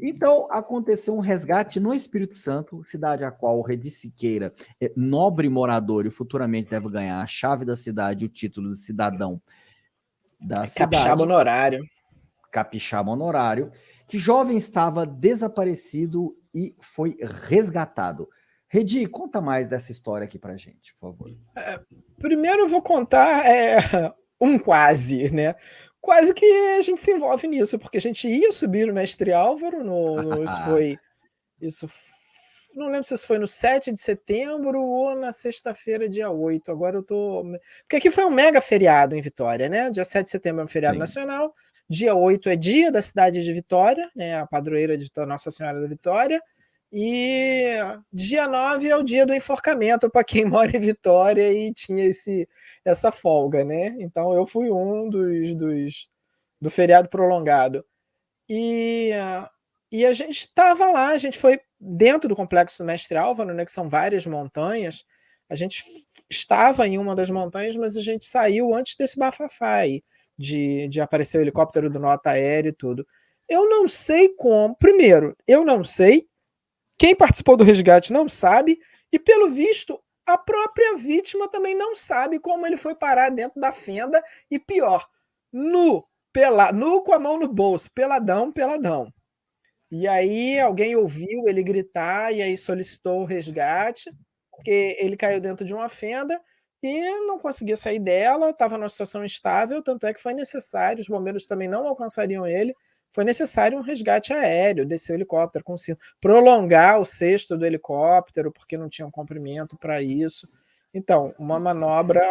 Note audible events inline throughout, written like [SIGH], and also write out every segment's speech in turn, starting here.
Então, aconteceu um resgate no Espírito Santo, cidade a qual o Redi Siqueira, é nobre morador e futuramente deve ganhar a chave da cidade e o título de cidadão da cidade. Capixaba honorário. Capixaba honorário, que jovem estava desaparecido e foi resgatado. Redi, conta mais dessa história aqui pra gente, por favor. É, primeiro eu vou contar é, [LAUGHS] um quase, né? Quase que a gente se envolve nisso, porque a gente ia subir o Mestre Álvaro, no, no [LAUGHS] isso foi... Isso não lembro se isso foi no 7 de setembro ou na sexta-feira, dia 8. Agora eu tô. Porque aqui foi um mega feriado em Vitória, né? Dia 7 de setembro é um feriado Sim. nacional. Dia 8 é dia da cidade de Vitória, né? A padroeira de Nossa Senhora da Vitória. E dia 9 é o dia do enforcamento para quem [LAUGHS] mora em Vitória e tinha esse, essa folga, né? Então eu fui um dos, dos do feriado prolongado. E, e a gente estava lá, a gente foi dentro do complexo do Mestre Álvaro, né, que são várias montanhas, a gente estava em uma das montanhas, mas a gente saiu antes desse bafafá aí, de, de aparecer o helicóptero do nota aéreo e tudo. Eu não sei como. Primeiro, eu não sei. Quem participou do resgate não sabe. E, pelo visto, a própria vítima também não sabe como ele foi parar dentro da fenda. E pior, nu, pela, nu com a mão no bolso, peladão, peladão. E aí alguém ouviu ele gritar e aí solicitou o resgate, porque ele caiu dentro de uma fenda e não conseguia sair dela, estava numa situação instável, tanto é que foi necessário, os bombeiros também não alcançariam ele, foi necessário um resgate aéreo, descer o helicóptero com cinto, prolongar o cesto do helicóptero, porque não tinha um comprimento para isso. Então, uma manobra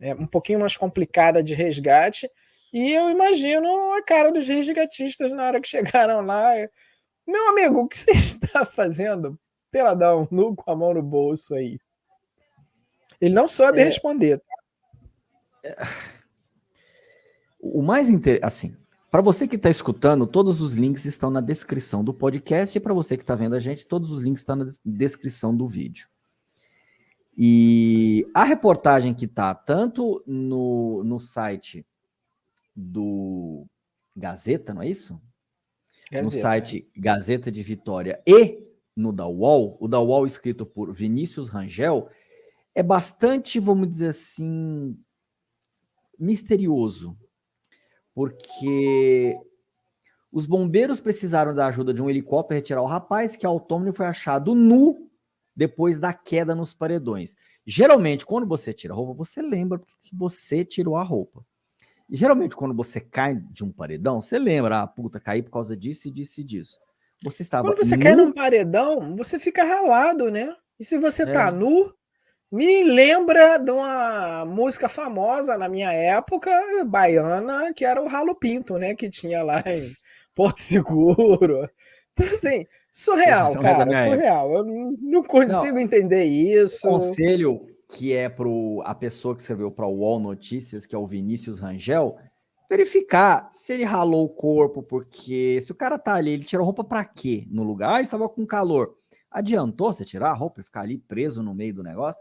é, um pouquinho mais complicada de resgate, e eu imagino a cara dos resgatistas na hora que [LAUGHS] chegaram lá. Meu amigo, o que você [LAUGHS] está fazendo? Peladão, nu com a mão no bolso aí. Ele não soube é... responder. Tá? O mais interessante, assim, para você que está escutando, todos os links estão na descrição do podcast e para você que está vendo a gente, todos os links estão na descrição do vídeo. E a reportagem que está tanto no, no site do Gazeta, não é isso? Gazeta. No site Gazeta de Vitória e no da UOL, o da UOL escrito por Vinícius Rangel, é bastante, vamos dizer assim, misterioso, porque os bombeiros precisaram da ajuda de um helicóptero retirar o rapaz que autônomo foi achado nu depois da queda nos paredões. Geralmente, quando você tira a roupa, você lembra que você tirou a roupa. E geralmente, quando você cai de um paredão, você lembra, ah, puta, caí por causa disso e disso e disso. Você estava Quando você nu... cai num paredão, você fica ralado, né? E se você tá é. tá nu, me lembra de uma música famosa na minha época, baiana, que era o Ralo Pinto, né? Que tinha lá em Porto Seguro. Então, assim, surreal, cara, surreal. Eu não consigo não, entender isso. Conselho que é para a pessoa que escreveu para o UOL Notícias, que é o Vinícius Rangel, verificar se ele ralou o corpo, porque se o cara tá ali, ele tirou roupa para quê no lugar? Ah, estava com calor. Adiantou você tirar a roupa e ficar ali preso no meio do negócio?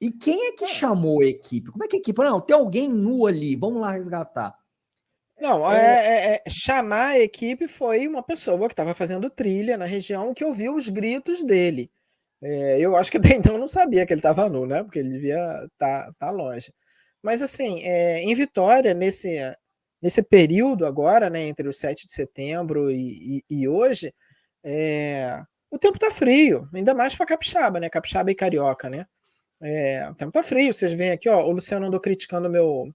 E quem é que é. chamou a equipe? Como é que a equipe? Não, tem alguém nu ali, vamos lá resgatar. Não, é, é, é, chamar a equipe foi uma pessoa que estava fazendo trilha na região que ouviu os gritos dele. É, eu acho que até [LAUGHS] então não sabia que ele estava nu, né? Porque ele devia estar tá, tá longe. Mas assim, é, em Vitória, nesse, nesse período agora, né, entre o 7 de setembro e, e, e hoje, é, o tempo está frio, ainda mais para Capixaba, né? Capixaba e Carioca, né? É, o tempo está frio, vocês veem aqui, ó, o Luciano andou criticando meu,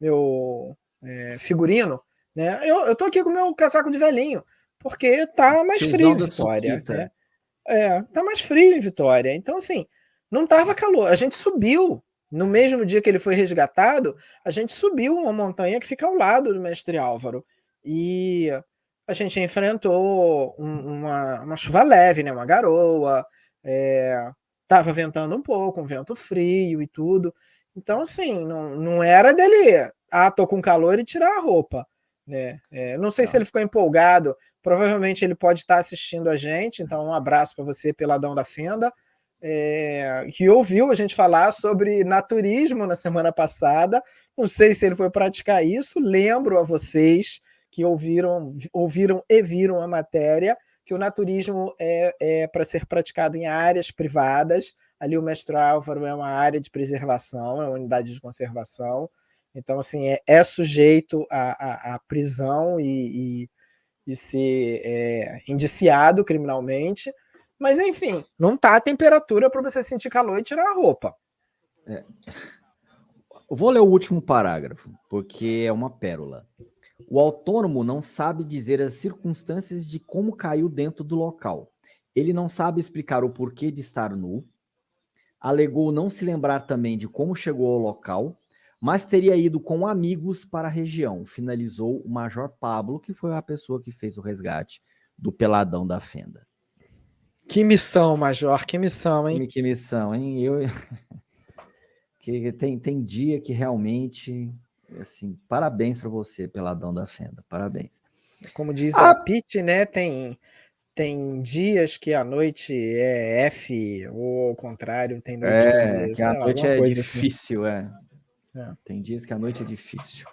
meu é, figurino, né? Eu, eu tô aqui com o meu casaco de velhinho, porque tá mais frio em Vitória. Né? É, tá mais frio em Vitória. Então, assim, não tava calor. A gente subiu. No mesmo dia que ele foi resgatado, a gente subiu uma montanha que fica ao lado do Mestre Álvaro. E a gente enfrentou um, uma, uma chuva leve, né? uma garoa. É, tava ventando um pouco, um vento frio e tudo. Então, assim, não, não era dele, ah, tô com calor e tirar a roupa. Né? É, não sei não. se ele ficou empolgado, provavelmente ele pode estar assistindo a gente, então um abraço para você, Peladão da Fenda, é, que ouviu a gente falar sobre naturismo na semana passada, não sei se ele foi praticar isso, lembro a vocês que ouviram, ouviram e viram a matéria, que o naturismo é, é para ser praticado em áreas privadas. Ali o mestre Álvaro é uma área de preservação, é uma unidade de conservação. Então, assim, é, é sujeito à, à, à prisão e, e, e ser é, indiciado criminalmente. Mas, enfim, não está a temperatura para você sentir calor e tirar a roupa. É. Vou ler o último parágrafo, porque é uma pérola. O autônomo não sabe dizer as circunstâncias de como caiu dentro do local. Ele não sabe explicar o porquê de estar nu. Alegou não se lembrar também de como chegou ao local, mas teria ido com amigos para a região. Finalizou o Major Pablo, que foi a pessoa que fez o resgate do peladão da fenda. Que missão, Major, que missão, hein? Que, que missão, hein? Eu... [LAUGHS] que tem, tem dia que realmente assim, parabéns para você, Peladão da Fenda, parabéns. Como diz ah, a Pete, né, tem, tem dias que a noite é F, ou ao contrário, tem noite é, que, que a noite é assim. difícil, assim. é. é. Tem dias que a noite é difícil.